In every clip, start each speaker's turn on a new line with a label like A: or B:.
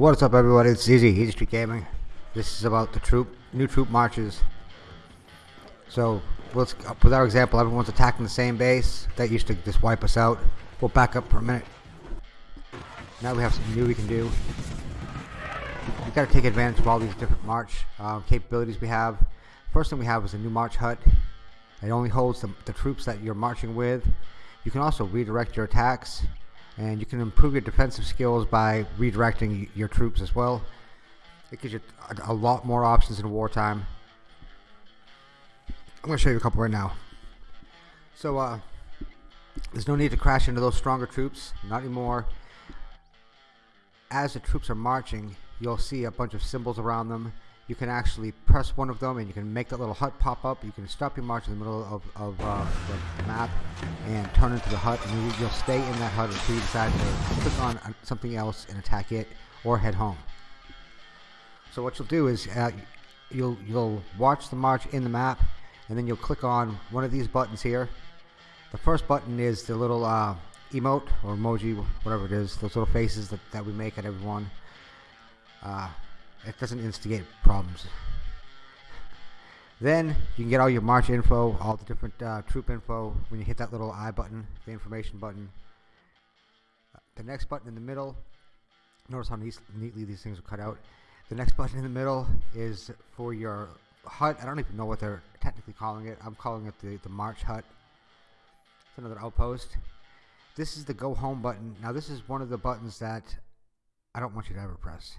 A: What's up everybody, it's Easy Street Gaming. This is about the troop, new troop marches. So, with our example, everyone's attacking the same base. That used to just wipe us out. We'll back up for a minute. Now we have something new we can do. We've got to take advantage of all these different march uh, capabilities we have. First thing we have is a new march hut. It only holds the, the troops that you're marching with. You can also redirect your attacks and you can improve your defensive skills by redirecting your troops as well. It gives you a, lot more options in wartime. I'm going to show you a couple right now. So, uh, there's no need to crash into those stronger troops, not anymore. As the troops are marching, you'll see a bunch of symbols around them you can actually press one of them and you can make that little hut pop up. You can stop your march in the middle of, of uh, the map and turn into the hut and you'll stay in that hut until you decide to click on uh, something else and attack it or head home. So what you'll do is uh, you'll, you'll watch the march in the map and then you'll click on one of these buttons here. The first button is the little uh, emote or emoji, whatever it is, those little faces that, that we make at everyone. It doesn't instigate problems. Then you can get all your march info, all the different uh, troop info when you hit that little I button, the information button. Uh, the next button in the middle, notice how neatly these things are cut out. The next button in the middle is for your hut. I don't even know what they're technically calling it. I'm calling it the, the march hut. It's another outpost. This is the go home button. Now this is one of the buttons that I don't want you to ever press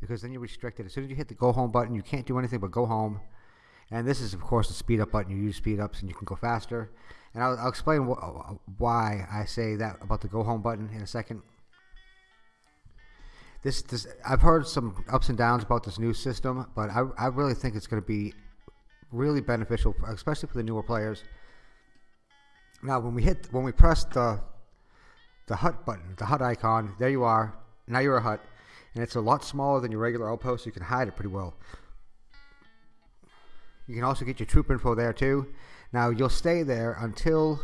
A: because then you're restricted. As soon as you hit the go home button, you can't do anything but go home. And this is, of course, the speed up button. You use speed ups and you can go faster. And I'll, I'll explain wh why I say that about the go home button in a second. This, this, I've heard some ups and downs about this new system, but I, I really think it's going to be really beneficial, especially for the newer players. Now, when we hit, when we press the, the hut button, the hut icon, there you are. Now you're a hut and it's a lot smaller than your regular outpost, so you can hide it pretty well. You can also get your troop info there too. Now you'll stay there until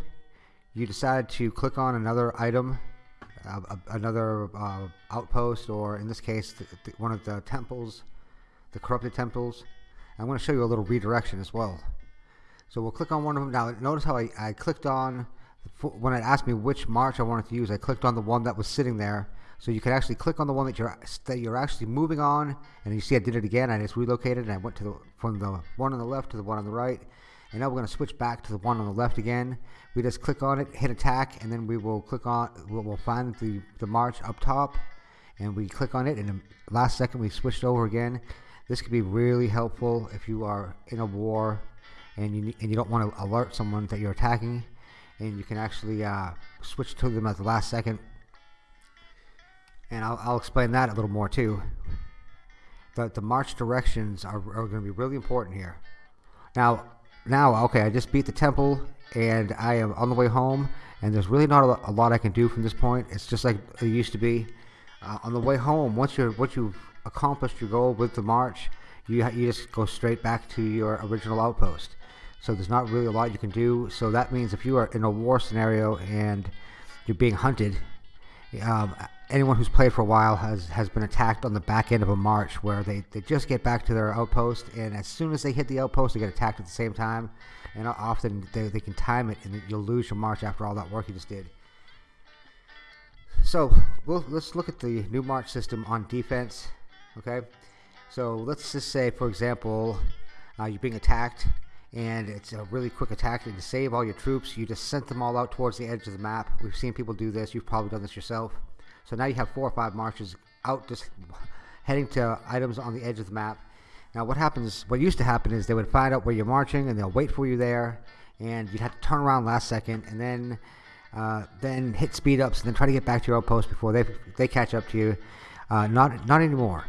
A: you decide to click on another item, uh, another uh, outpost, or in this case, the, the, one of the temples, the corrupted temples. I'm going to show you a little redirection as well. So we'll click on one of them. Now notice how I, I clicked on, when it asked me which march I wanted to use, I clicked on the one that was sitting there so you can actually click on the one that you're that you're actually moving on, and you see I did it again. I just relocated and I went to the from the one on the left to the one on the right. And now we're going to switch back to the one on the left again. We just click on it, hit attack, and then we will click on, we'll, find the, the march up top, and we click on it, and the last second we switched over again. This could be really helpful if you are in a war and you, and you don't want to alert someone that you're attacking, and you can actually uh, switch to them at the last second and I'll, I'll explain that a little more too. The, the march directions are, are going to be really important here. Now, now, okay, I just beat the temple and I am on the way home and there's really not a, a lot I can do from this point. It's just like it used to be. Uh, on the way home, once you're once you've accomplished your goal with the march, you you just go straight back to your original outpost. So there's not really a lot you can do. So that means if you are in a war scenario and you're being hunted, um, anyone who's played for a while has has been attacked on the back end of a march where they, they just get back to their outpost and as soon as they hit the outpost they get attacked at the same time and often they, they can time it and you'll lose your march after all that work you just did. So we'll, let's look at the new march system on defense okay? So let's just say for example uh, you're being attacked and it's a really quick attack and to save all your troops you just sent them all out towards the edge of the map. We've seen people do this. You've probably done this yourself so now you have four or five marches out just heading to items on the edge of the map. Now what happens, what used to happen is they would find out where you're marching and they'll wait for you there and you'd have to turn around last second and then uh, then hit speed ups and then try to get back to your outpost before they they catch up to you. Uh, not not anymore.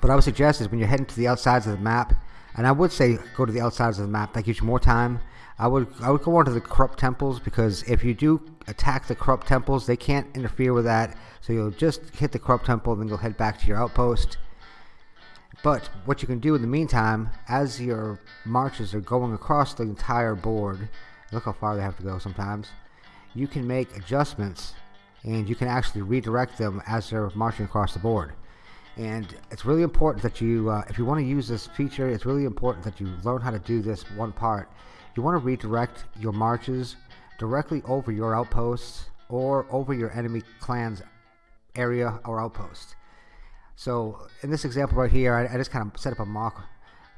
A: What I would suggest is when you're heading to the outsides of the map, and I would say go to the outsides of the map. That gives you more time. I would I would go on to the corrupt temples because if you do attack the corrupt temples, they can't interfere with that. So you'll just hit the corrupt temple, and then you'll head back to your outpost. But what you can do in the meantime, as your marches are going across the entire board, look how far they have to go sometimes, you can make adjustments and you can actually redirect them as they're marching across the board. And it's really important that you, uh, if you want to use this feature, it's really important that you learn how to do this one part. You want to redirect your marches directly over your outposts or over your enemy clan's area or outpost. So in this example right here, I, I just kind of set up a mock.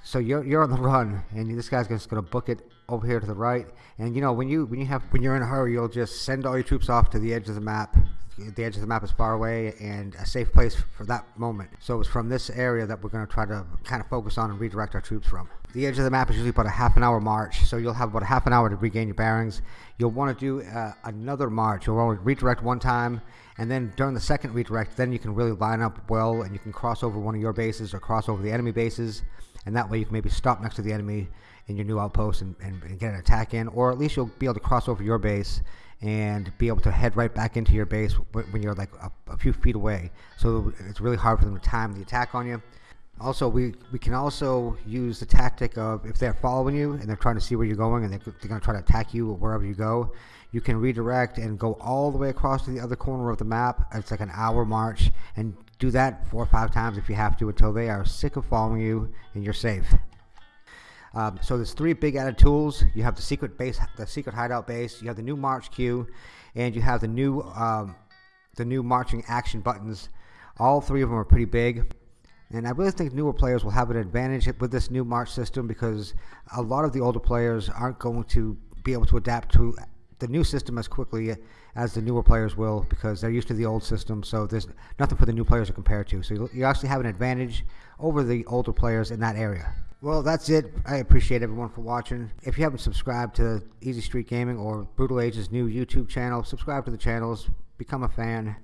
A: So you're you're on the run, and this guy's just going to book it over here to the right. And you know when you when you have when you're in a hurry, you'll just send all your troops off to the edge of the map. The edge of the map is far away and a safe place for that moment. So it's from this area that we're going to try to kind of focus on and redirect our troops from. The edge of the map is usually about a half an hour march, so you'll have about a half an hour to regain your bearings. You'll want to do uh, another march. You'll want to redirect one time, and then during the second redirect, then you can really line up well, and you can cross over one of your bases or cross over the enemy bases, and that way you can maybe stop next to the enemy in your new outpost and, and, and get an attack in, or at least you'll be able to cross over your base and be able to head right back into your base when you're like a, a, few feet away. So it's really hard for them to time the attack on you. Also, we, we can also use the tactic of if they're following you and they're trying to see where you're going and they're, they're going to try to attack you wherever you go, you can redirect and go all the way across to the other corner of the map. It's like an hour march and do that four or five times if you have to until they are sick of following you and you're safe. Um, so there's three big added tools. You have the secret base, the secret hideout base. You have the new march queue, and you have the new um, the new marching action buttons. All three of them are pretty big. And I really think newer players will have an advantage with this new March system because a lot of the older players aren't going to be able to adapt to the new system as quickly as the newer players will because they're used to the old system. So there's nothing for the new players to compare to. So you actually have an advantage over the older players in that area. Well, that's it. I appreciate everyone for watching. If you haven't subscribed to Easy Street Gaming or Brutal Age's new YouTube channel, subscribe to the channels, become a fan.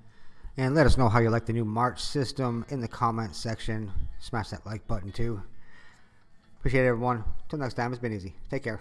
A: And let us know how you like the new March system in the comments section. Smash that like button too. Appreciate everyone. Till next time, it's been easy. Take care.